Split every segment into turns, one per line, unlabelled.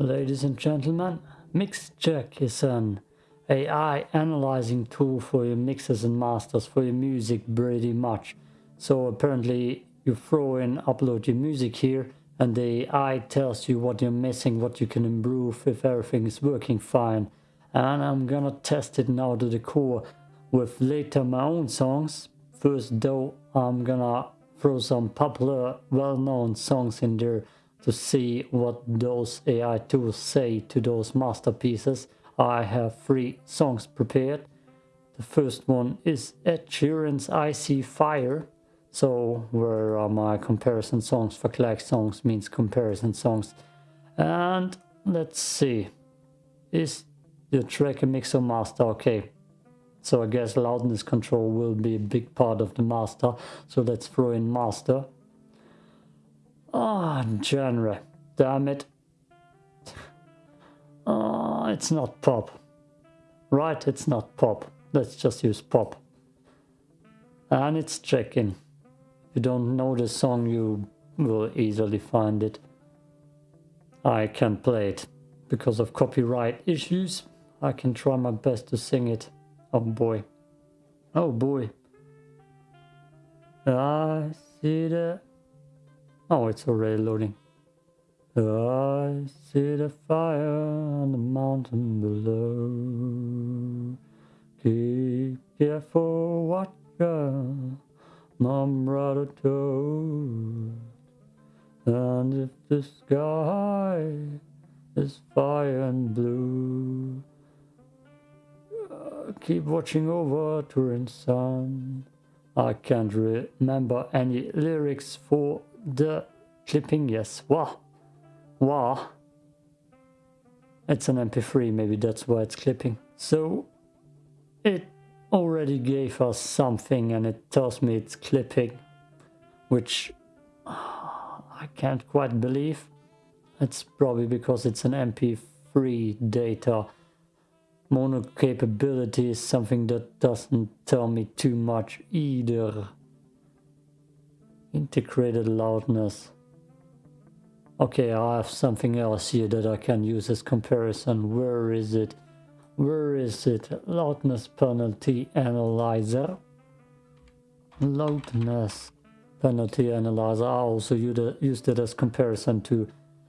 Ladies and gentlemen, MixCheck is an AI analyzing tool for your mixes and masters for your music pretty much. So apparently you throw in, upload your music here and the AI tells you what you're missing, what you can improve if everything is working fine. And I'm gonna test it now to the core with later my own songs. First though, I'm gonna throw some popular, well-known songs in there to see what those AI tools say to those masterpieces. I have three songs prepared. The first one is Ed Sheeran's I See Fire. So where are my comparison songs for Clack songs means comparison songs. And let's see. Is the track a mixer master? Okay. So I guess loudness control will be a big part of the master. So let's throw in master. Oh, genre. Damn it. Oh, it's not pop. Right, it's not pop. Let's just use pop. And it's checking. If you don't know the song, you will easily find it. I can't play it. Because of copyright issues, I can try my best to sing it. Oh boy. Oh boy. I see the Oh, it's already loading. I see the fire on the mountain below. Keep careful watcher, my brother told. And if the sky is fire and blue, uh, keep watching over Durin's son. I can't remember any lyrics for the clipping, yes. Wow. Wow. It's an MP3, maybe that's why it's clipping. So it already gave us something and it tells me it's clipping, which uh, I can't quite believe. It's probably because it's an MP3 data. Mono capability is something that doesn't tell me too much either. Integrated loudness. Okay, I have something else here that I can use as comparison. Where is it? Where is it? Loudness penalty analyzer. Loudness penalty analyzer. I also used it as comparison to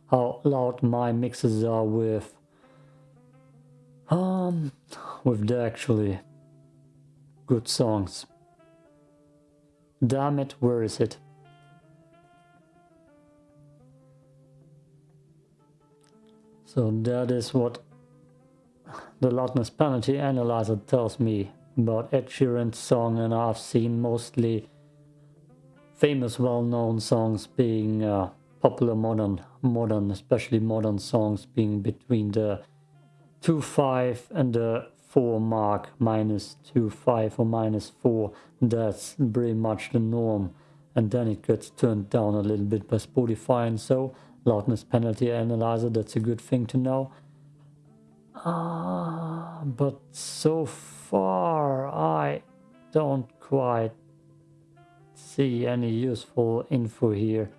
how loud my mixes are with um with the actually good songs. Damn it, where is it? So that is what the loudness penalty analyzer tells me about Ed Sheeran's song and I've seen mostly famous well-known songs being uh, popular modern, modern, especially modern songs being between the 2.5 and the 4 mark, minus 2.5 or minus 4. That's pretty much the norm. And then it gets turned down a little bit by Spotify and so loudness penalty analyzer, that's a good thing to know. Uh, but so far I don't quite see any useful info here.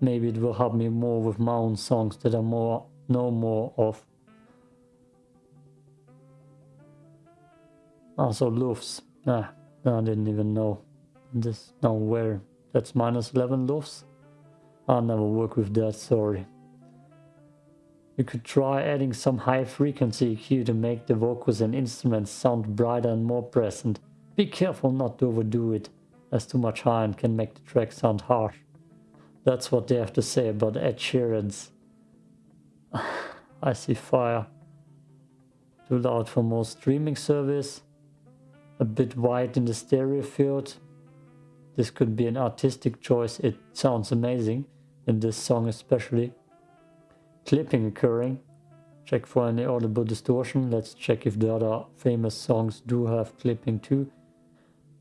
Maybe it will help me more with my own songs that I more know more of. Also LUFS. Ah, I didn't even know. This nowhere. that's minus 11 LUFS. I'll never work with that, sorry. You could try adding some high frequency EQ to make the vocals and instruments sound brighter and more present. Be careful not to overdo it, as too much high end can make the track sound harsh. That's what they have to say about Ed Sheeran's. I see fire. Too loud for most streaming service. A bit wide in the stereo field. This could be an artistic choice, it sounds amazing in this song especially. Clipping occurring. Check for any audible distortion. Let's check if the other famous songs do have clipping too.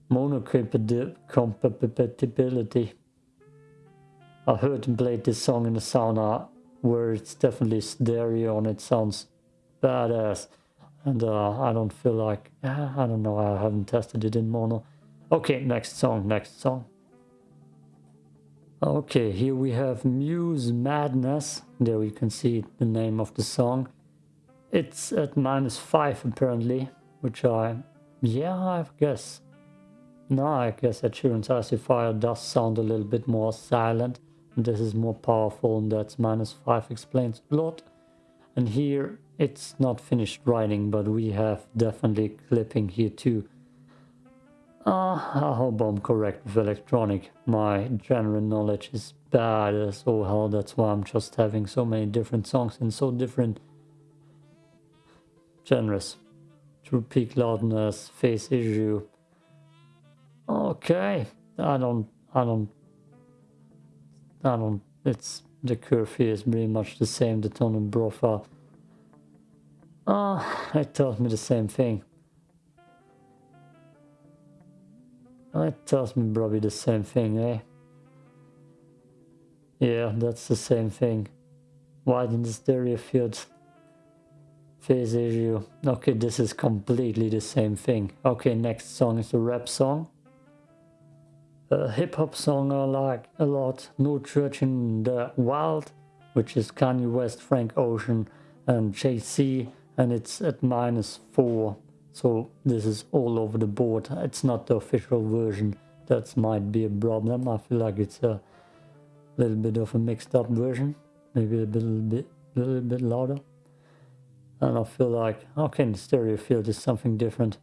Mono compatibility. I heard and played this song in the sauna where it's definitely stereo and it sounds badass. And uh, I don't feel like, I don't know, I haven't tested it in mono. Okay, next song, next song. Okay, here we have Muse Madness. There we can see the name of the song. It's at minus 5 apparently, which I... Yeah, I guess. No, I guess that Sheeran's Icy does sound a little bit more silent. This is more powerful and that's minus 5 explains a lot. And here it's not finished writing, but we have definitely clipping here too. Uh, I hope I'm correct with electronic. My general knowledge is bad as all hell. That's why I'm just having so many different songs in so different genres. True peak loudness, phase issue. Okay, I don't, I don't, I don't, it's, the here is pretty much the same, the tone and profile. Ah, uh, it tells me the same thing. It tells me probably the same thing, eh? Yeah, that's the same thing. Widen the stereo field. Phase issue. Okay, this is completely the same thing. Okay, next song is a rap song. A hip hop song I like a lot. No Church in the Wild, which is Kanye West, Frank Ocean, and Jay-Z, and it's at minus four. So this is all over the board. It's not the official version. That might be a problem. I feel like it's a little bit of a mixed up version. Maybe a little bit, little bit louder. And I feel like, okay, the stereo field is something different.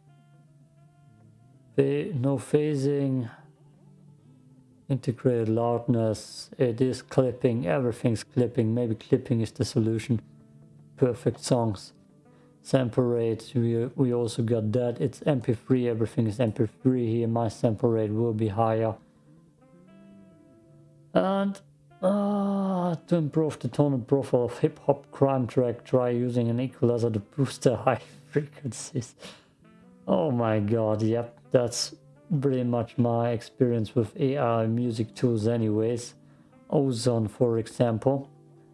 No phasing, integrated loudness, it is clipping, everything's clipping. Maybe clipping is the solution. Perfect songs sample rate we, we also got that. It's mp3 everything is mp3 here. My sample rate will be higher. And uh, to improve the tone and profile of hip-hop crime track try using an equalizer to boost the high frequencies. Oh my god yep that's pretty much my experience with AI music tools anyways. Ozone for example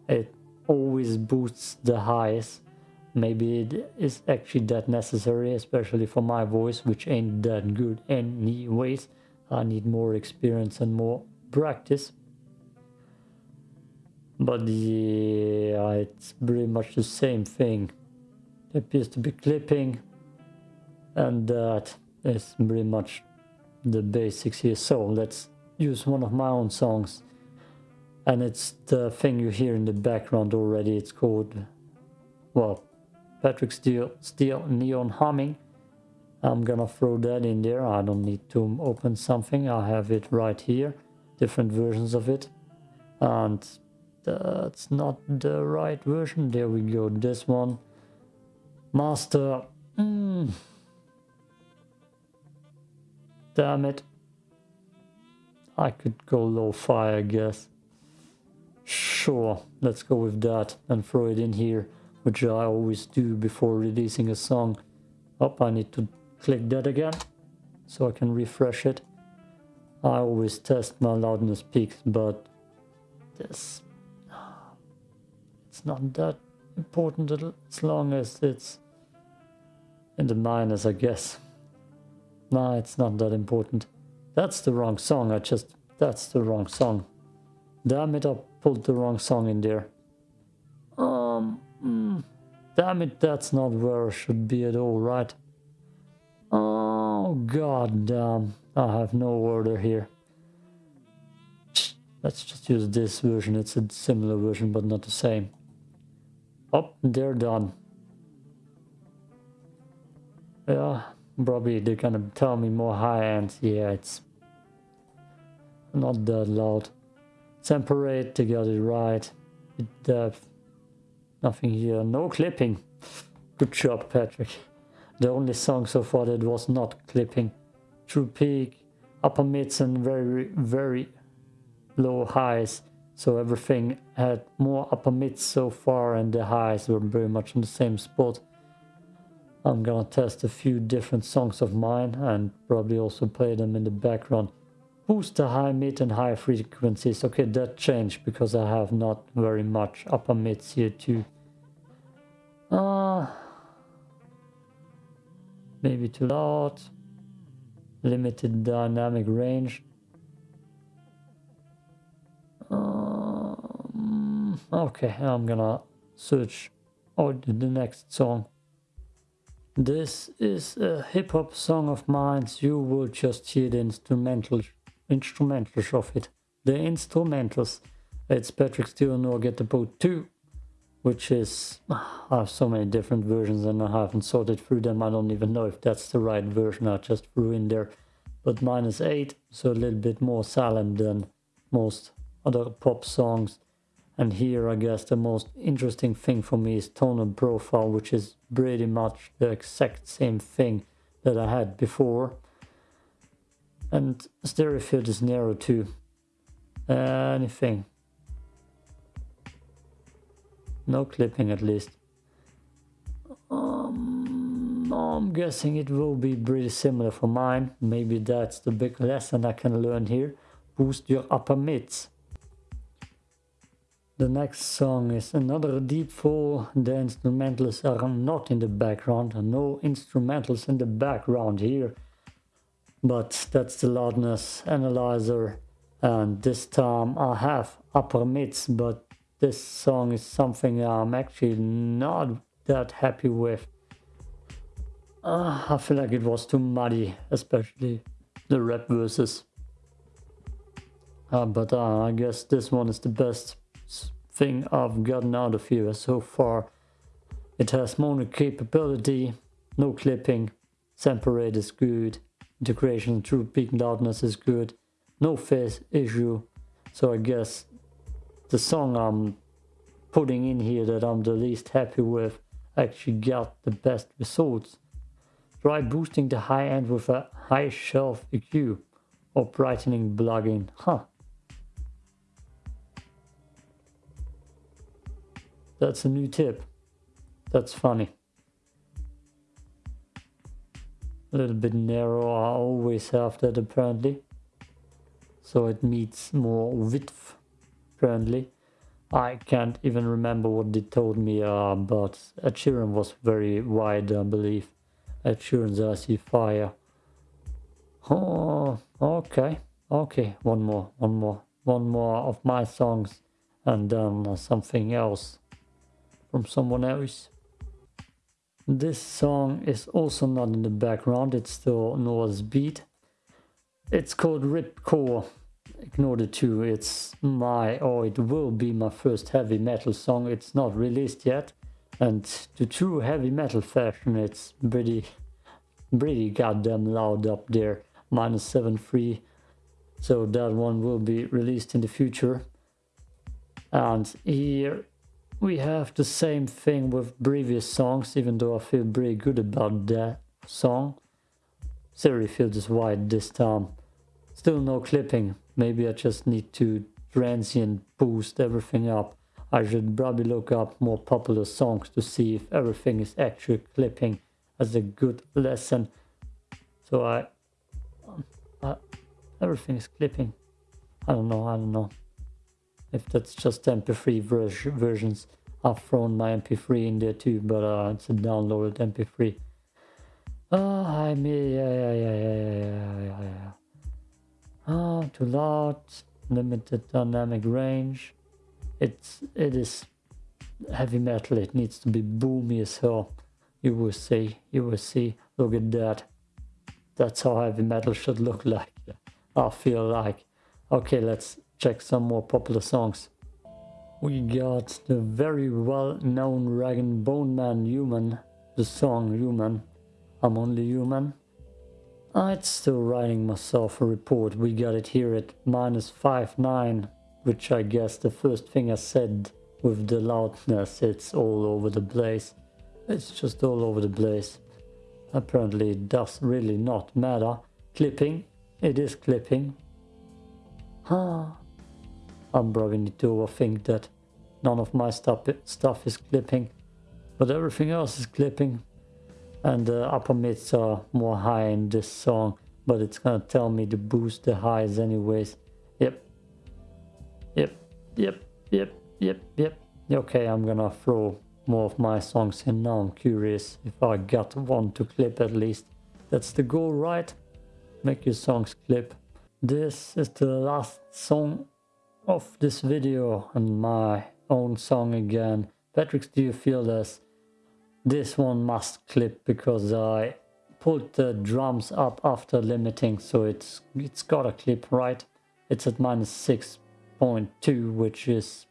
it always boosts the highs maybe it is actually that necessary especially for my voice which ain't that good anyways. I need more experience and more practice. But yeah it's pretty much the same thing. It appears to be clipping and that is pretty much the basics here. So let's use one of my own songs. And it's the thing you hear in the background already. It's called well Patrick Steele, Steele Neon Humming. I'm gonna throw that in there. I don't need to open something. I have it right here. Different versions of it. And that's not the right version. There we go. This one. Master. Mm. Damn it. I could go low-fi, I guess. Sure, let's go with that and throw it in here which I always do before releasing a song. Up, oh, I need to click that again so I can refresh it. I always test my loudness peaks, but this it's not that important as long as it's in the minus, I guess. Nah, it's not that important. That's the wrong song. I just that's the wrong song. Damn it, I pulled the wrong song in there. Um Mm, damn it, that's not where I should be at all, right? Oh, god damn. I have no order here. Let's just use this version. It's a similar version, but not the same. Oh, they're done. Yeah, probably they're gonna tell me more high end. Yeah, it's not that loud. Temperate, they got it right. Depth. Nothing here. No clipping. Good job, Patrick. The only song so far that was not clipping. True peak, upper mids and very, very low highs. So everything had more upper mids so far and the highs were very much in the same spot. I'm gonna test a few different songs of mine and probably also play them in the background. Boost the high mid and high frequencies. Okay, that changed because I have not very much upper mids here too. Uh, maybe too loud. Limited dynamic range. Um, okay, I'm gonna search or the next song. This is a hip hop song of mine. You will just hear the instrumental instrumentals of it. The instrumentals. It's Patrick Stewart Get the Boat 2, which is ah, I have so many different versions and I haven't sorted through them. I don't even know if that's the right version. I just threw in there. But mine is 8, so a little bit more silent than most other pop songs. And here I guess the most interesting thing for me is tone and profile, which is pretty much the exact same thing that I had before. And stereo field is narrow too. Uh, anything. No clipping at least. Um, I'm guessing it will be pretty similar for mine. Maybe that's the big lesson I can learn here. Boost your upper mids. The next song is another deep fall. The instrumentals are not in the background. No instrumentals in the background here. But that's the loudness analyzer. And this time I have upper mids, but this song is something I'm actually not that happy with. Uh, I feel like it was too muddy, especially the rap verses. Uh, but uh, I guess this one is the best thing I've gotten out of here so far. It has mono capability, no clipping, sample rate is good, integration true peak loudness is good, no phase issue. So I guess the song I'm putting in here that I'm the least happy with actually got the best results. Try boosting the high end with a high shelf EQ or brightening plugin. Huh. That's a new tip. That's funny. A little bit narrow, I always have that apparently. So it needs more width, apparently. I can't even remember what they told me, uh, but Ed was very wide, I believe. Ed I See Fire. Oh, okay, okay, one more, one more, one more of my songs and then uh, something else from someone else. This song is also not in the background, it's still Noah's beat. It's called Ripcore. Ignore the two, it's my, or it will be my first heavy metal song. It's not released yet. And to true heavy metal fashion, it's pretty, pretty goddamn loud up there. Minus 7.3. So that one will be released in the future. And here we have the same thing with previous songs, even though I feel pretty good about that song. Stereo field is wide this time. Still no clipping. Maybe I just need to transient boost everything up. I should probably look up more popular songs to see if everything is actually clipping as a good lesson. So I, uh, everything is clipping. I don't know, I don't know if that's just MP3 ver versions. I've thrown my MP3 in there too, but uh, it's a downloaded MP3. Oh, I mean, yeah, yeah, yeah, yeah, yeah, yeah, yeah. Ah, too loud, limited dynamic range. It's, it is heavy metal, it needs to be boomy as hell. You will see, you will see, look at that. That's how heavy metal should look like, I feel like. Okay, let's check some more popular songs. We got the very well-known Rag & Bone Man Human, the song Human, I'm Only Human. Ah, I'd still writing myself a report, we got it here at minus 5.9, which I guess the first thing I said with the loudness, it's all over the place. It's just all over the place. Apparently it does really not matter. Clipping, it is clipping. Huh. I'm probably to overthink that none of my stuff, stuff is clipping, but everything else is clipping. And the upper mids are more high in this song, but it's gonna tell me to boost the highs anyways. Yep. Yep, yep, yep, yep, yep. Okay, I'm gonna throw more of my songs in now. I'm curious if I got one to clip at least. That's the goal, right? Make your songs clip. This is the last song of this video and my own song again. Patrick, do you feel this? This one must clip because I put the drums up after limiting so it's it's got a clip right? It's at minus 6.2 which is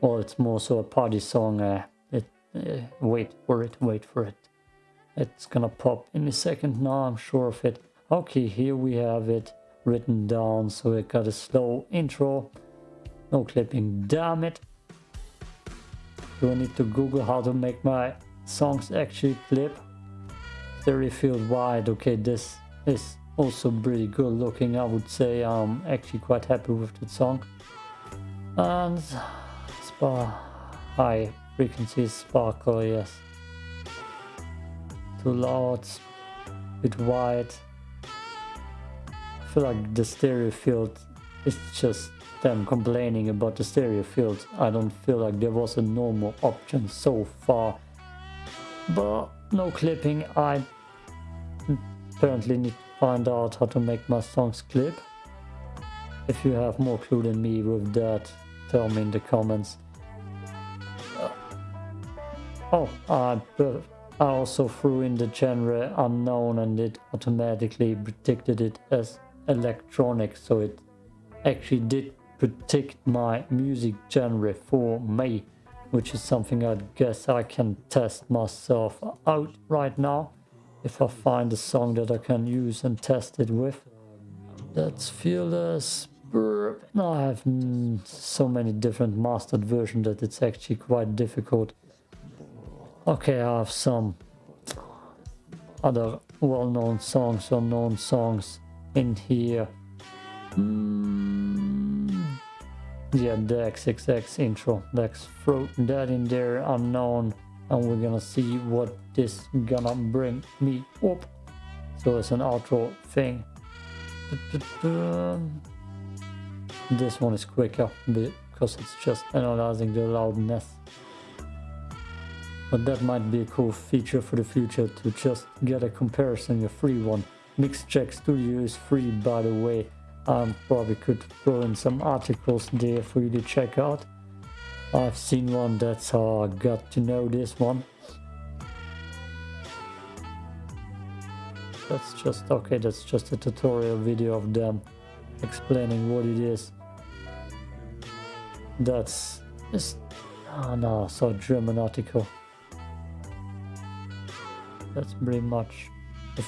well it's more so a party song. Uh, it uh, wait for it wait for it. It's gonna pop in a second now i'm sure of it. Okay here we have it written down so it got a slow intro no clipping damn it. Do i need to google how to make my songs actually clip? Stereo field wide okay this is also pretty good looking I would say I'm actually quite happy with the song. And spa high frequency sparkle yes. Too loud bit wide. I feel like the stereo field is just them complaining about the stereo field I don't feel like there was a normal option so far but no clipping I apparently need to find out how to make my songs clip. If you have more clue than me with that, tell me in the comments. Uh, oh, I, I also threw in the genre unknown and it automatically predicted it as electronic, so it actually did predict my music genre for me, which is something I guess I can test myself out right now if I find a song that I can use and test it with. That's Fearless. I have so many different mastered versions that it's actually quite difficult. Okay, I have some other well-known songs or known songs in here. Mm, yeah, the XXX intro. Let's throw that in there, unknown. And we're gonna see what this gonna bring me up. So it's an outro thing. This one is quicker because it's just analyzing the loudness. But that might be a cool feature for the future to just get a comparison a free one. Mixcheck Studio is free by the way Um, I probably could throw in some articles there for you to check out I've seen one, that's how I got to know this one. That's just, okay, that's just a tutorial video of them explaining what it is. That's, just, oh ah, no, so German article. That's pretty much the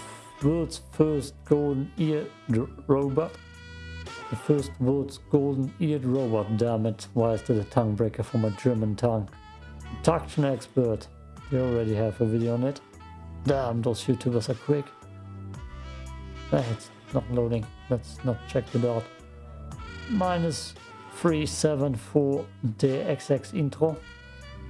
world's first golden ear robot. The first world's golden-eared robot, damn it. Why is that a tongue breaker for my German tongue? Traction expert. You already have a video on it. Damn, those YouTubers are quick. Ah, it's not loading. Let's not check it out. Minus 374 XX intro.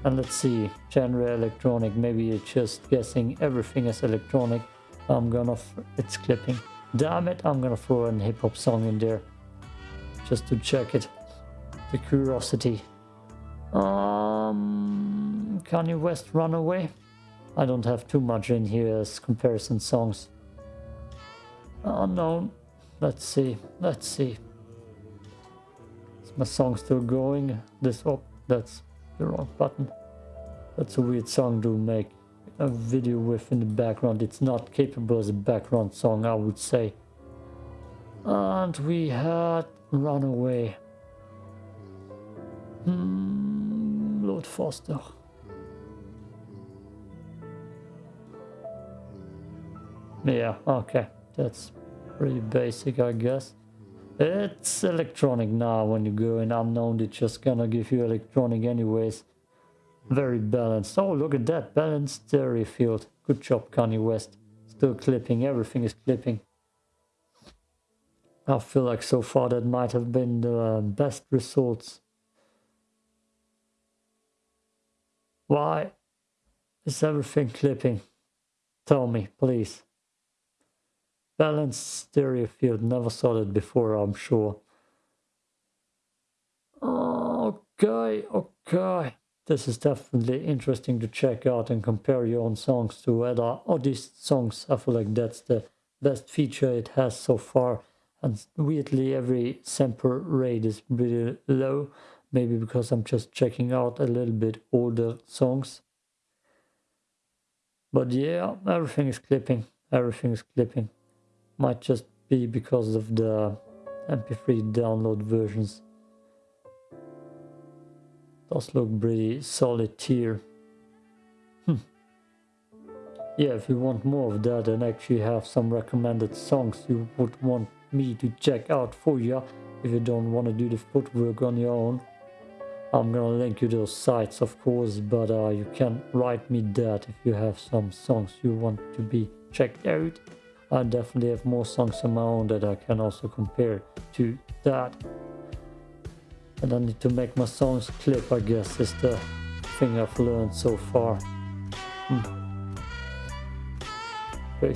And let's see, genre electronic. Maybe you're just guessing everything is electronic. I'm gonna, it's clipping. Damn it, I'm gonna throw a hip hop song in there just to check it. The curiosity. Um, Kanye West Runaway. I don't have too much in here as comparison songs. Unknown. Let's see. Let's see. Is my song still going? This oh, that's the wrong button. That's a weird song to make a video with in the background. It's not capable as a background song, I would say. And we had Run away. Hmm, Lord Foster. Yeah, okay. That's pretty basic, I guess. It's electronic now. When you go in unknown, it's just gonna give you electronic anyways. Very balanced. Oh, look at that. Balanced stereo field. Good job, Kanye West. Still clipping. Everything is clipping. I feel like so far that might have been the uh, best results. Why is everything clipping? Tell me, please. Balanced stereo field, never saw that before, I'm sure. Okay, okay. This is definitely interesting to check out and compare your own songs to other. These songs, I feel like that's the best feature it has so far and weirdly every sample rate is pretty low maybe because I'm just checking out a little bit older songs. But yeah everything is clipping everything is clipping. Might just be because of the mp3 download versions. Does look pretty solid here hmm. yeah if you want more of that and actually have some recommended songs you would want me to check out for you if you don't want to do the footwork on your own. I'm gonna link you those sites of course, but uh, you can write me that if you have some songs you want to be checked out. I definitely have more songs of my own that I can also compare to that. And I need to make my songs clip, I guess, is the thing I've learned so far. Hmm. Very